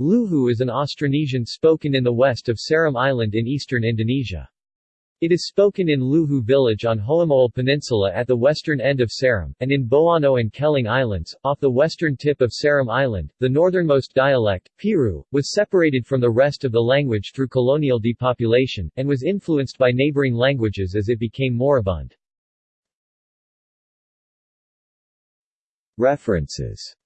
Luhu is an Austronesian spoken in the west of Seram Island in eastern Indonesia. It is spoken in Luhu village on Hoamoal Peninsula at the western end of Seram, and in Boano and Keling Islands, off the western tip of Seram Island. The northernmost dialect, Piru, was separated from the rest of the language through colonial depopulation, and was influenced by neighboring languages as it became moribund. References